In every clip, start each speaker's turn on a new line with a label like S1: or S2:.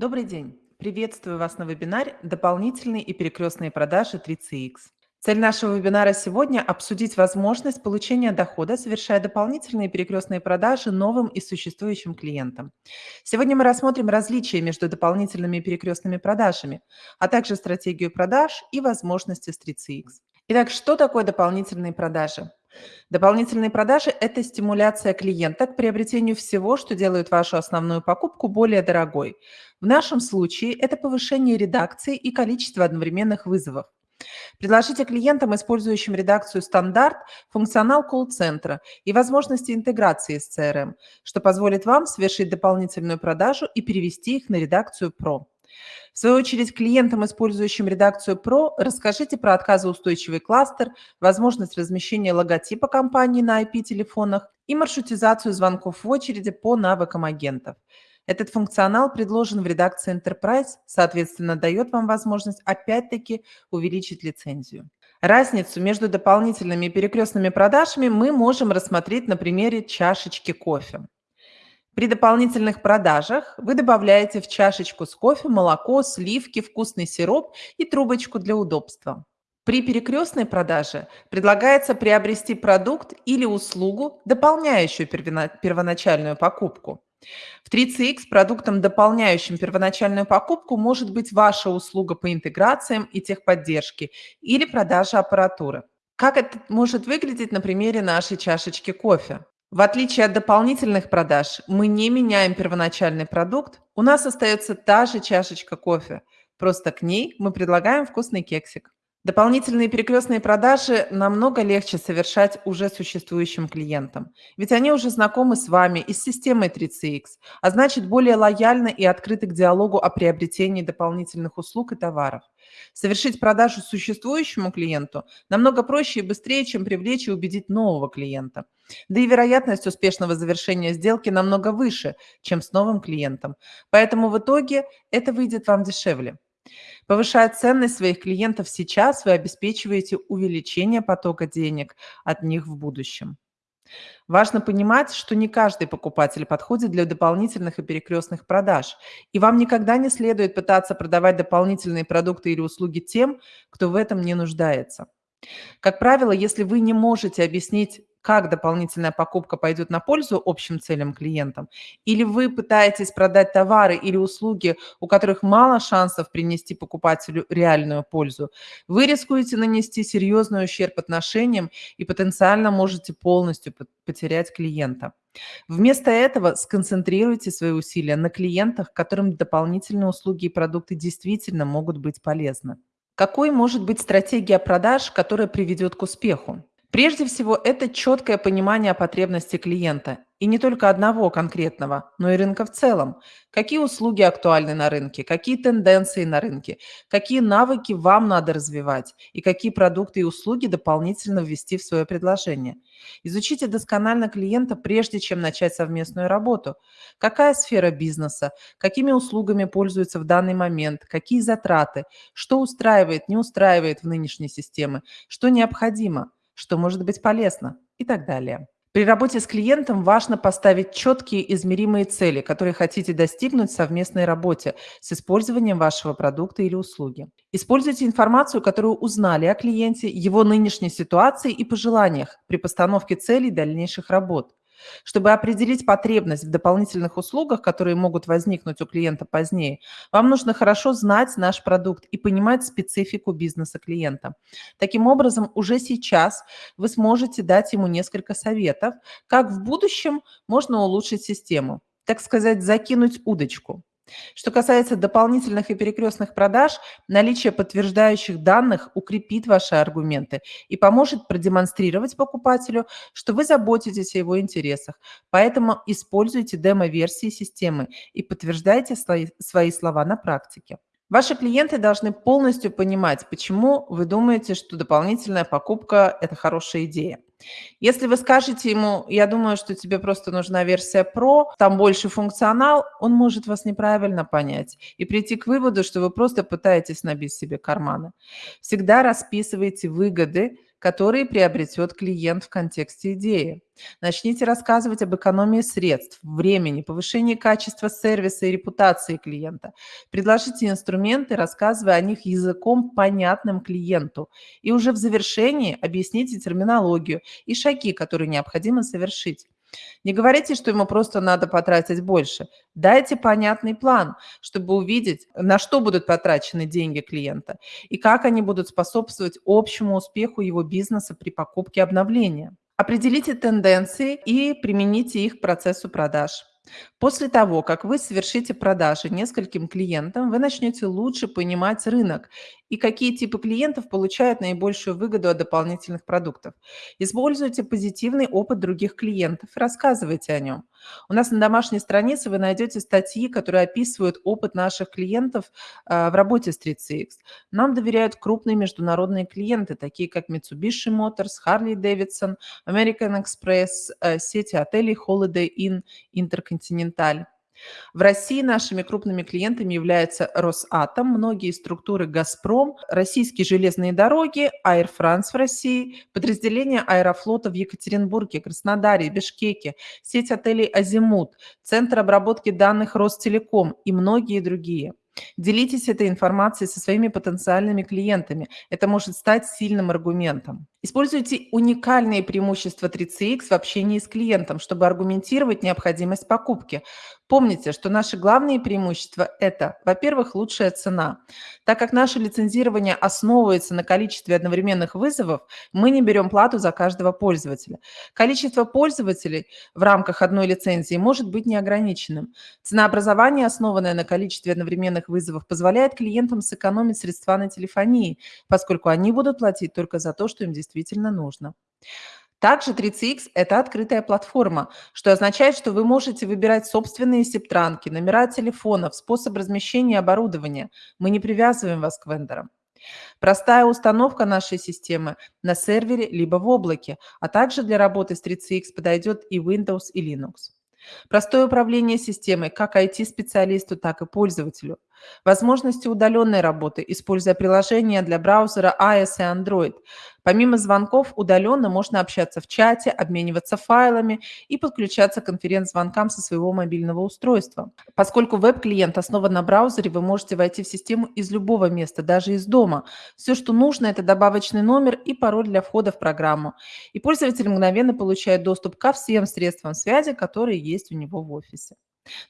S1: Добрый день! Приветствую вас на вебинаре «Дополнительные и перекрестные продажи 3CX». Цель нашего вебинара сегодня– обсудить возможность получения дохода, совершая дополнительные перекрестные продажи новым и существующим клиентам. Сегодня мы рассмотрим различия между дополнительными и перекрестными продажами, а также стратегию продаж и возможности с 3CX. Итак, что такое дополнительные продажи? Дополнительные продажи – это стимуляция клиента к приобретению всего, что делает вашу основную покупку более дорогой. В нашем случае это повышение редакции и количество одновременных вызовов. Предложите клиентам, использующим редакцию «Стандарт», функционал колл-центра и возможности интеграции с CRM, что позволит вам совершить дополнительную продажу и перевести их на редакцию «Про». В свою очередь, клиентам, использующим редакцию Pro, расскажите про отказоустойчивый кластер, возможность размещения логотипа компании на IP-телефонах и маршрутизацию звонков в очереди по навыкам агентов. Этот функционал предложен в редакции Enterprise, соответственно, дает вам возможность опять-таки увеличить лицензию. Разницу между дополнительными и перекрестными продажами мы можем рассмотреть на примере чашечки кофе. При дополнительных продажах вы добавляете в чашечку с кофе молоко, сливки, вкусный сироп и трубочку для удобства. При перекрестной продаже предлагается приобрести продукт или услугу, дополняющую первоначальную покупку. В 3CX продуктом, дополняющим первоначальную покупку, может быть ваша услуга по интеграциям и техподдержке или продажа аппаратуры. Как это может выглядеть на примере нашей чашечки кофе? В отличие от дополнительных продаж, мы не меняем первоначальный продукт, у нас остается та же чашечка кофе, просто к ней мы предлагаем вкусный кексик. Дополнительные перекрестные продажи намного легче совершать уже существующим клиентам, ведь они уже знакомы с вами и с системой 3CX, а значит более лояльны и открыты к диалогу о приобретении дополнительных услуг и товаров. Совершить продажу существующему клиенту намного проще и быстрее, чем привлечь и убедить нового клиента. Да и вероятность успешного завершения сделки намного выше, чем с новым клиентом. Поэтому в итоге это выйдет вам дешевле. Повышая ценность своих клиентов сейчас, вы обеспечиваете увеличение потока денег от них в будущем. Важно понимать, что не каждый покупатель подходит для дополнительных и перекрестных продаж, и вам никогда не следует пытаться продавать дополнительные продукты или услуги тем, кто в этом не нуждается. Как правило, если вы не можете объяснить как дополнительная покупка пойдет на пользу общим целям клиентам, или вы пытаетесь продать товары или услуги, у которых мало шансов принести покупателю реальную пользу, вы рискуете нанести серьезный ущерб отношениям и потенциально можете полностью потерять клиента. Вместо этого сконцентрируйте свои усилия на клиентах, которым дополнительные услуги и продукты действительно могут быть полезны. Какой может быть стратегия продаж, которая приведет к успеху? Прежде всего, это четкое понимание потребностей клиента, и не только одного конкретного, но и рынка в целом. Какие услуги актуальны на рынке, какие тенденции на рынке, какие навыки вам надо развивать и какие продукты и услуги дополнительно ввести в свое предложение. Изучите досконально клиента, прежде чем начать совместную работу. Какая сфера бизнеса, какими услугами пользуется в данный момент, какие затраты, что устраивает, не устраивает в нынешней системе, что необходимо – что может быть полезно и так далее. При работе с клиентом важно поставить четкие измеримые цели, которые хотите достигнуть в совместной работе с использованием вашего продукта или услуги. Используйте информацию, которую узнали о клиенте, его нынешней ситуации и пожеланиях при постановке целей дальнейших работ. Чтобы определить потребность в дополнительных услугах, которые могут возникнуть у клиента позднее, вам нужно хорошо знать наш продукт и понимать специфику бизнеса клиента. Таким образом, уже сейчас вы сможете дать ему несколько советов, как в будущем можно улучшить систему, так сказать, закинуть удочку. Что касается дополнительных и перекрестных продаж, наличие подтверждающих данных укрепит ваши аргументы и поможет продемонстрировать покупателю, что вы заботитесь о его интересах. Поэтому используйте демо-версии системы и подтверждайте свои, слова на практике. Ваши клиенты должны полностью понимать, почему вы думаете, что дополнительная покупка – это хорошая идея. Если вы скажете ему, я думаю, что тебе просто нужна версия Pro, там больше функционал, он может вас неправильно понять и прийти к выводу, что вы просто пытаетесь набить себе карманы. Всегда расписывайте выгоды которые приобретет клиент в контексте идеи. Начните рассказывать об экономии средств, времени, повышении качества сервиса и репутации клиента. Предложите инструменты, рассказывая о них языком, понятным клиенту. И уже в завершении объясните терминологию и шаги, которые необходимо совершить. Не говорите, что ему просто надо потратить больше. Дайте понятный план, чтобы увидеть, на что будут потрачены деньги клиента и как они будут способствовать общему успеху его бизнеса при покупке обновления. Определите тенденции и примените их к процессу продаж. После того, как вы совершите продажи нескольким клиентам, вы начнете лучше понимать рынок и какие типы клиентов получают наибольшую выгоду от дополнительных продуктов. Используйте позитивный опыт других клиентов и рассказывайте о нем. У нас на домашней странице вы найдете статьи, которые описывают опыт наших клиентов а, в работе с 3CX. Нам доверяют крупные международные клиенты, такие как Mitsubishi Motors, Harley Davidson, American Express, э, сети отелей Holiday Inn, Intercontinental. В России нашими крупными клиентами являются Росатом, многие структуры «Газпром», российские железные дороги, Air France в России, подразделения аэрофлота в Екатеринбурге, Краснодаре, Бишкеке, сеть отелей «Азимут», Центр обработки данных Ростелеком и многие другие. Делитесь этой информацией со своими потенциальными клиентами. Это может стать сильным аргументом. Используйте уникальные преимущества 3CX в общении с клиентом, чтобы аргументировать необходимость покупки. Помните, что наши главные преимущества – это, во-первых, лучшая цена. Так как наше лицензирование основывается на количестве одновременных вызовов, мы не берем плату за каждого пользователя. Количество пользователей в рамках одной лицензии может быть неограниченным. Ценообразование, основанное на количестве одновременных вызовов, позволяет клиентам сэкономить средства на телефонии, поскольку они будут платить только за то, что им действительно нужно. Также 3CX – это открытая платформа, что означает, что вы можете выбирать собственные септранки, номера телефонов, способ размещения оборудования. Мы не привязываем вас к вендорам. Простая установка нашей системы на сервере либо в облаке, а также для работы с 3CX подойдет и Windows, и Linux. Простое управление системой как IT-специалисту, так и пользователю. Возможности удаленной работы, используя приложения для браузера iOS и Android. Помимо звонков, удаленно можно общаться в чате, обмениваться файлами и подключаться к конференц-звонкам со своего мобильного устройства. Поскольку веб-клиент основан на браузере, вы можете войти в систему из любого места, даже из дома. Все, что нужно, это добавочный номер и пароль для входа в программу. И пользователь мгновенно получает доступ ко всем средствам связи, которые есть у него в офисе.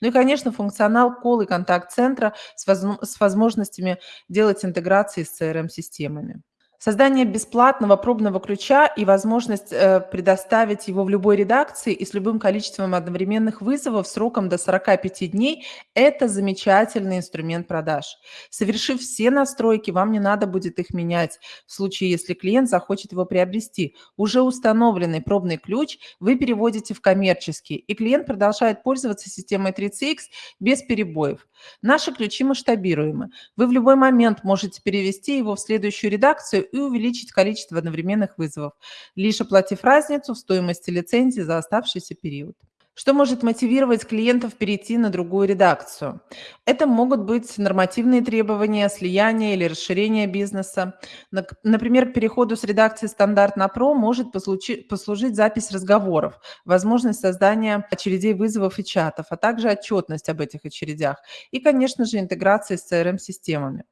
S1: Ну и, конечно, функционал кол и контакт-центра с возможностями делать интеграции с CRM-системами. Создание бесплатного пробного ключа и возможность э, предоставить его в любой редакции и с любым количеством одновременных вызовов сроком до 45 дней – это замечательный инструмент продаж. Совершив все настройки, вам не надо будет их менять в случае, если клиент захочет его приобрести. Уже установленный пробный ключ вы переводите в коммерческий, и клиент продолжает пользоваться системой 3CX без перебоев. Наши ключи масштабируемы. Вы в любой момент можете перевести его в следующую редакцию и увеличить количество одновременных вызовов, лишь оплатив разницу в стоимости лицензии за оставшийся период. Что может мотивировать клиентов перейти на другую редакцию? Это могут быть нормативные требования, слияние или расширение бизнеса. Например, к переходу с редакции «Стандарт» на «Про» может послужить, запись разговоров, возможность создания очередей вызовов и чатов, а также отчетность об этих очередях и, конечно же, интеграция с CRM-системами.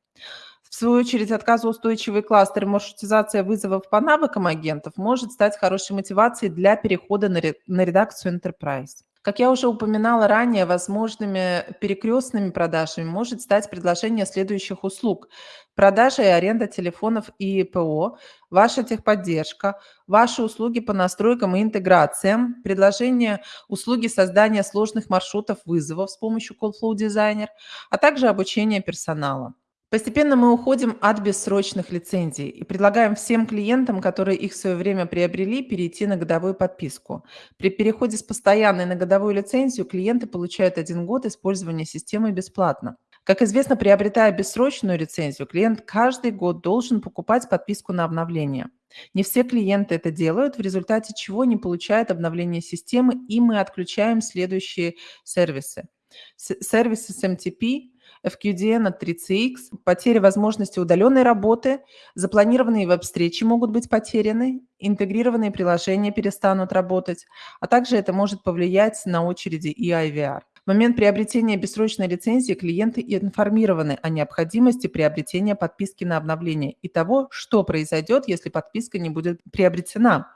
S1: В свою очередь, отказоустойчивый кластер и маршрутизация вызовов по навыкам агентов может стать хорошей мотивацией для перехода на, редакцию Enterprise. Как я уже упоминала ранее, возможными перекрестными продажами может стать предложение следующих услуг. Продажа и аренда телефонов и ПО, ваша техподдержка, ваши услуги по настройкам и интеграциям, предложение услуги создания сложных маршрутов вызовов с помощью CallFlow Designer, а также обучение персонала. Постепенно мы уходим от бессрочных лицензий и предлагаем всем клиентам, которые их в свое время приобрели, перейти на годовую подписку. При переходе с постоянной на годовую лицензию клиенты получают один год использования системы бесплатно. Как известно, приобретая бессрочную лицензию, клиент каждый год должен покупать подписку на обновление. Не все клиенты это делают, в результате чего не получают обновление системы, и мы отключаем следующие сервисы. Сервисы с MTP – FQDN от 3CX, потеря возможности удаленной работы, запланированные веб-встречи могут быть потеряны, интегрированные приложения перестанут работать, а также это может повлиять на очереди и IVR. В момент приобретения бессрочной лицензии клиенты информированы о необходимости приобретения подписки на обновление и того, что произойдет, если подписка не будет приобретена.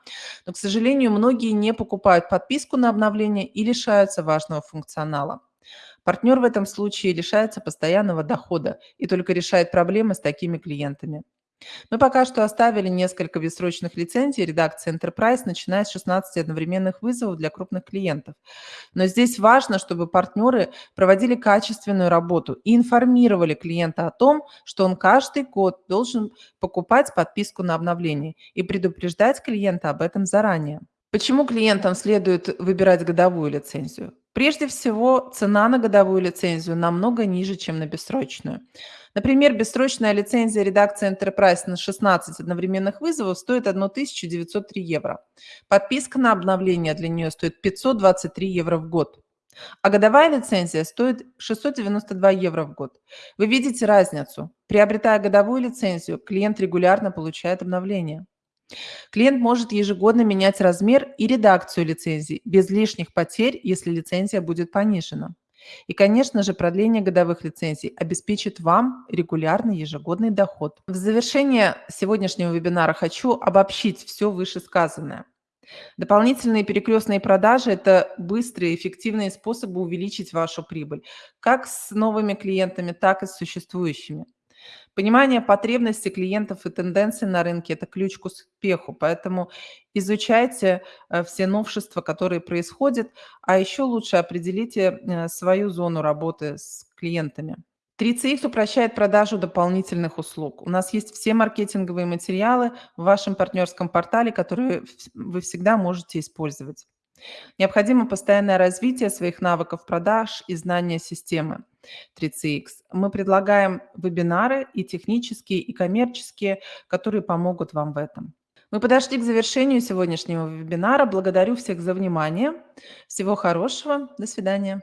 S1: Но, к сожалению, многие не покупают подписку на обновление и лишаются важного функционала. Партнер в этом случае лишается постоянного дохода и только решает проблемы с такими клиентами. Мы пока что оставили несколько бессрочных лицензий редакции Enterprise, начиная с 16 одновременных вызовов для крупных клиентов. Но здесь важно, чтобы партнеры проводили качественную работу и информировали клиента о том, что он каждый год должен покупать подписку на обновление и предупреждать клиента об этом заранее. Почему клиентам следует выбирать годовую лицензию? Прежде всего, цена на годовую лицензию намного ниже, чем на бессрочную. Например, бессрочная лицензия редакции Enterprise на 16 одновременных вызовов стоит 1903 евро. Подписка на обновление для нее стоит 523 евро в год. А годовая лицензия стоит 692 евро в год. Вы видите разницу. Приобретая годовую лицензию, клиент регулярно получает обновления. Клиент может ежегодно менять размер и редакцию лицензий без лишних потерь, если лицензия будет понижена. И, конечно же, продление годовых лицензий обеспечит вам регулярный ежегодный доход. В завершение сегодняшнего вебинара хочу обобщить все вышесказанное. Дополнительные перекрестные продажи– это быстрые, эффективные способы увеличить вашу прибыль, как с новыми клиентами, так и с существующими. Понимание потребностей клиентов и тенденций на рынке– это ключ к успеху, поэтому изучайте э, все новшества, которые происходят, а еще лучше определите э, свою зону работы с клиентами. 3CX упрощает продажу дополнительных услуг. У нас есть все маркетинговые материалы в вашем партнерском портале, которые вы всегда можете использовать. Необходимо постоянное развитие своих навыков продаж и знания системы 3CX. Мы предлагаем вебинары и технические, и коммерческие, которые помогут вам в этом. Мы подошли к завершению сегодняшнего вебинара. Благодарю всех за внимание. Всего хорошего. До свидания.